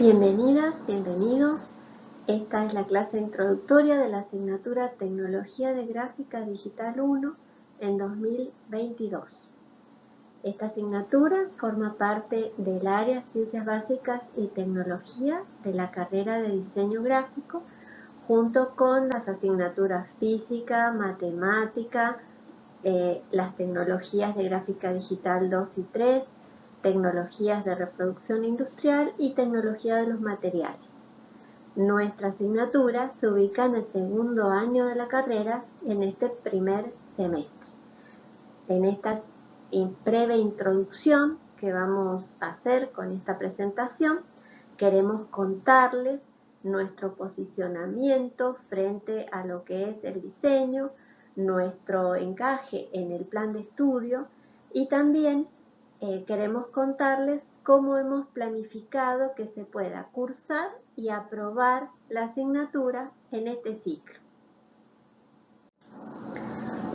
Bienvenidas, bienvenidos. Esta es la clase introductoria de la asignatura Tecnología de Gráfica Digital 1 en 2022. Esta asignatura forma parte del área Ciencias Básicas y Tecnología de la carrera de Diseño Gráfico junto con las asignaturas Física, Matemática, eh, las tecnologías de gráfica digital 2 y 3, tecnologías de reproducción industrial y tecnología de los materiales. Nuestra asignatura se ubica en el segundo año de la carrera en este primer semestre. En esta breve introducción que vamos a hacer con esta presentación, queremos contarles nuestro posicionamiento frente a lo que es el diseño, nuestro encaje en el plan de estudio y también eh, queremos contarles cómo hemos planificado que se pueda cursar y aprobar la asignatura en este ciclo.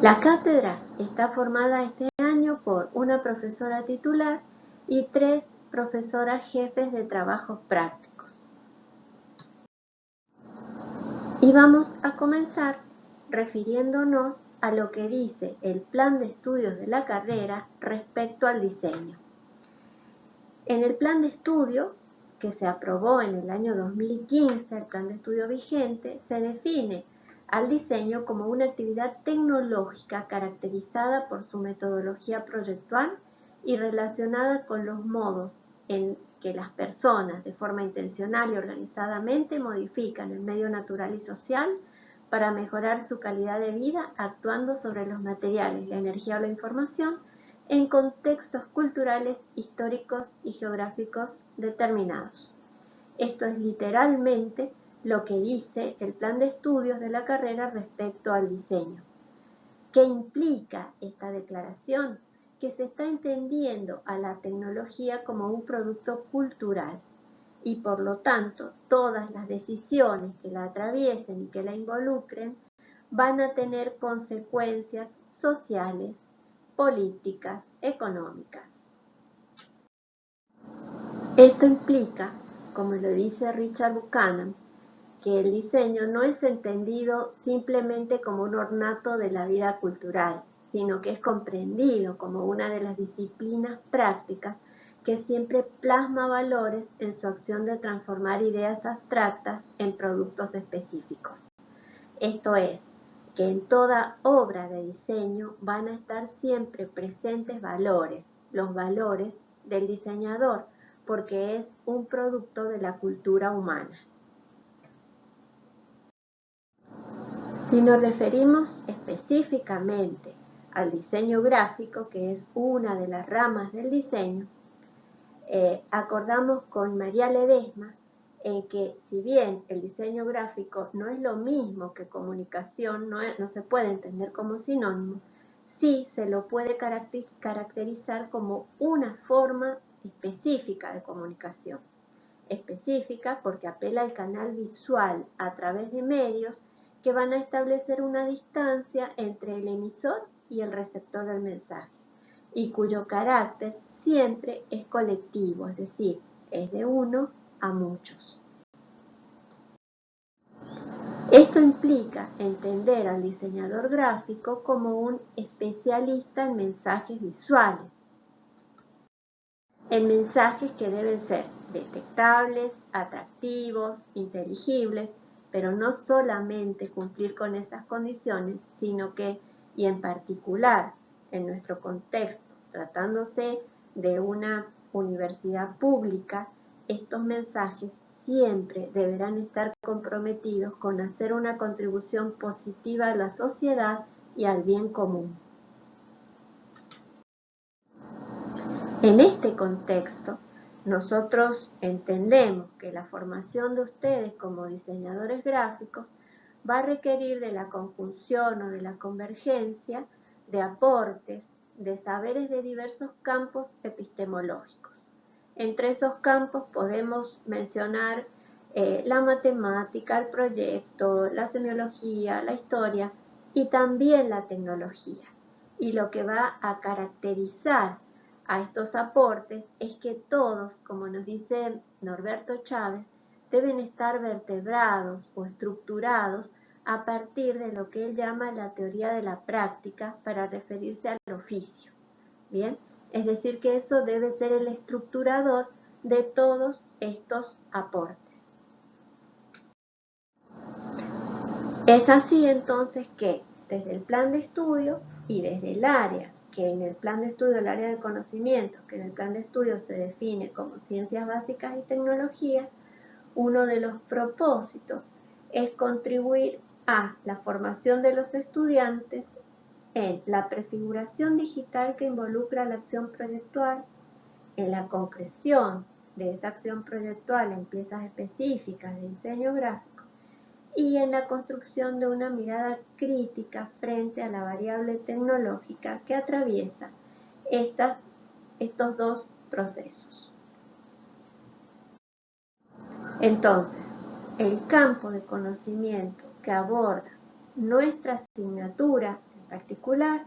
La cátedra está formada este año por una profesora titular y tres profesoras jefes de trabajos prácticos. Y vamos a comenzar refiriéndonos a lo que dice el plan de estudios de la carrera respecto al diseño. En el plan de estudio, que se aprobó en el año 2015, el plan de estudio vigente, se define al diseño como una actividad tecnológica caracterizada por su metodología proyectual y relacionada con los modos en que las personas de forma intencional y organizadamente modifican el medio natural y social para mejorar su calidad de vida actuando sobre los materiales, la energía o la información en contextos culturales, históricos y geográficos determinados. Esto es literalmente lo que dice el plan de estudios de la carrera respecto al diseño. ¿Qué implica esta declaración? Que se está entendiendo a la tecnología como un producto cultural y por lo tanto todas las decisiones que la atraviesen y que la involucren van a tener consecuencias sociales, políticas, económicas. Esto implica, como lo dice Richard Buchanan, que el diseño no es entendido simplemente como un ornato de la vida cultural, sino que es comprendido como una de las disciplinas prácticas que siempre plasma valores en su acción de transformar ideas abstractas en productos específicos. Esto es, que en toda obra de diseño van a estar siempre presentes valores, los valores del diseñador, porque es un producto de la cultura humana. Si nos referimos específicamente al diseño gráfico, que es una de las ramas del diseño, eh, acordamos con María Ledesma en que si bien el diseño gráfico no es lo mismo que comunicación, no, no se puede entender como sinónimo, sí se lo puede caracterizar como una forma específica de comunicación. Específica porque apela al canal visual a través de medios que van a establecer una distancia entre el emisor y el receptor del mensaje y cuyo carácter siempre es colectivo, es decir, es de uno a muchos. Esto implica entender al diseñador gráfico como un especialista en mensajes visuales, en mensajes que deben ser detectables, atractivos, inteligibles, pero no solamente cumplir con esas condiciones, sino que, y en particular en nuestro contexto, tratándose de una universidad pública, estos mensajes siempre deberán estar comprometidos con hacer una contribución positiva a la sociedad y al bien común. En este contexto, nosotros entendemos que la formación de ustedes como diseñadores gráficos va a requerir de la conjunción o de la convergencia de aportes de saberes de diversos campos epistemológicos. Entre esos campos podemos mencionar eh, la matemática, el proyecto, la semiología, la historia y también la tecnología. Y lo que va a caracterizar a estos aportes es que todos, como nos dice Norberto Chávez, deben estar vertebrados o estructurados a partir de lo que él llama la teoría de la práctica para referirse al oficio. Bien, es decir que eso debe ser el estructurador de todos estos aportes. Es así entonces que desde el plan de estudio y desde el área, que en el plan de estudio, el área de conocimiento, que en el plan de estudio se define como ciencias básicas y tecnologías, uno de los propósitos es contribuir a la formación de los estudiantes en la prefiguración digital que involucra la acción proyectual, en la concreción de esa acción proyectual en piezas específicas de diseño gráfico, y en la construcción de una mirada crítica frente a la variable tecnológica que atraviesa estos dos procesos. Entonces, el campo de conocimiento que aborda nuestra asignatura en particular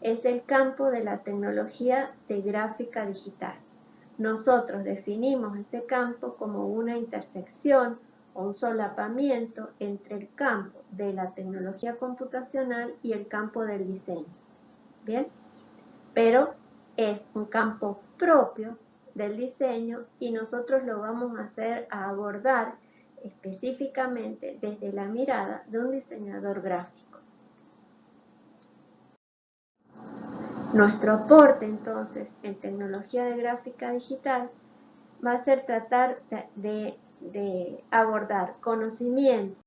es el campo de la tecnología de gráfica digital. Nosotros definimos este campo como una intersección un solapamiento entre el campo de la tecnología computacional y el campo del diseño. ¿Bien? Pero es un campo propio del diseño y nosotros lo vamos a hacer a abordar específicamente desde la mirada de un diseñador gráfico. Nuestro aporte entonces en tecnología de gráfica digital va a ser tratar de de abordar conocimientos,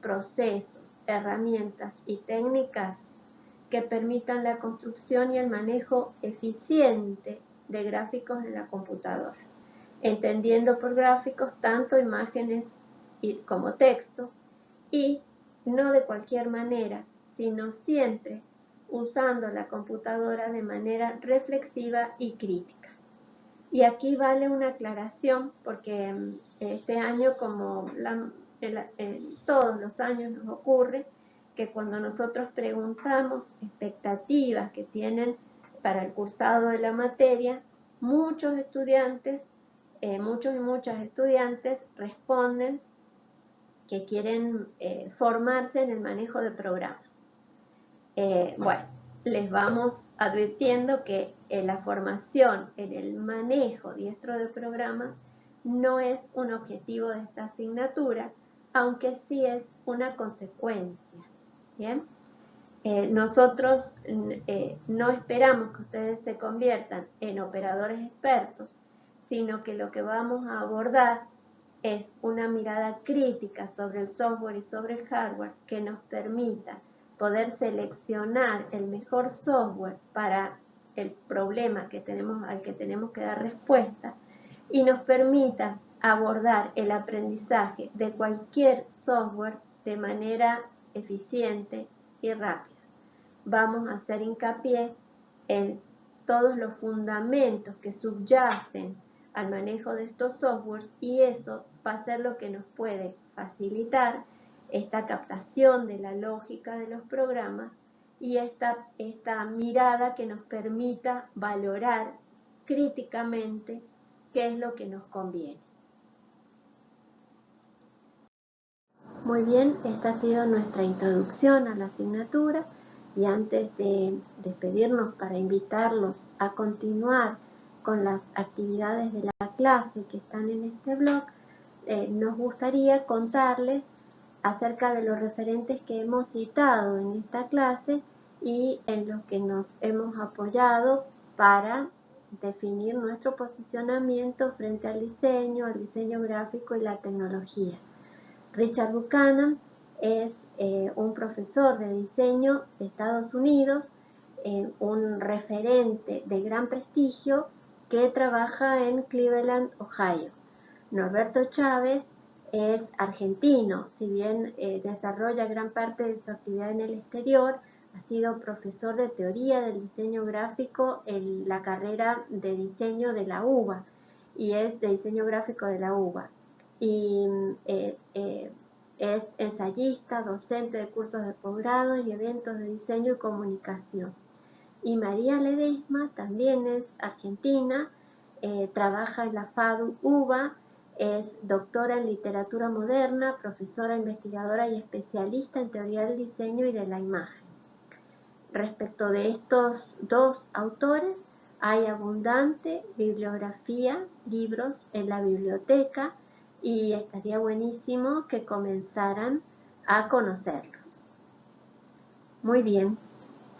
procesos, herramientas y técnicas que permitan la construcción y el manejo eficiente de gráficos en la computadora, entendiendo por gráficos tanto imágenes como textos y no de cualquier manera, sino siempre usando la computadora de manera reflexiva y crítica. Y aquí vale una aclaración porque mm, este año, como todos los años nos ocurre, que cuando nosotros preguntamos expectativas que tienen para el cursado de la materia, muchos estudiantes, eh, muchos y muchas estudiantes responden que quieren eh, formarse en el manejo de programas. Eh, bueno, les vamos advirtiendo que en la formación en el manejo diestro de programas no es un objetivo de esta asignatura, aunque sí es una consecuencia. ¿bien? Eh, nosotros eh, no esperamos que ustedes se conviertan en operadores expertos, sino que lo que vamos a abordar es una mirada crítica sobre el software y sobre el hardware que nos permita poder seleccionar el mejor software para el problema que tenemos, al que tenemos que dar respuesta y nos permita abordar el aprendizaje de cualquier software de manera eficiente y rápida. Vamos a hacer hincapié en todos los fundamentos que subyacen al manejo de estos softwares y eso va a ser lo que nos puede facilitar esta captación de la lógica de los programas y esta, esta mirada que nos permita valorar críticamente qué es lo que nos conviene. Muy bien, esta ha sido nuestra introducción a la asignatura y antes de despedirnos para invitarlos a continuar con las actividades de la clase que están en este blog, eh, nos gustaría contarles acerca de los referentes que hemos citado en esta clase y en los que nos hemos apoyado para definir nuestro posicionamiento frente al diseño, al diseño gráfico y la tecnología. Richard Buchanan es eh, un profesor de diseño de Estados Unidos, eh, un referente de gran prestigio que trabaja en Cleveland, Ohio. Norberto Chávez es argentino, si bien eh, desarrolla gran parte de su actividad en el exterior, ha sido profesor de teoría del diseño gráfico en la carrera de diseño de la UBA y es de diseño gráfico de la UBA. Y eh, eh, es ensayista, docente de cursos de posgrado y eventos de diseño y comunicación. Y María Ledesma también es argentina, eh, trabaja en la FADU UBA, es doctora en literatura moderna, profesora investigadora y especialista en teoría del diseño y de la imagen. Respecto de estos dos autores, hay abundante bibliografía, libros en la biblioteca y estaría buenísimo que comenzaran a conocerlos. Muy bien,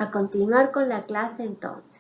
a continuar con la clase entonces.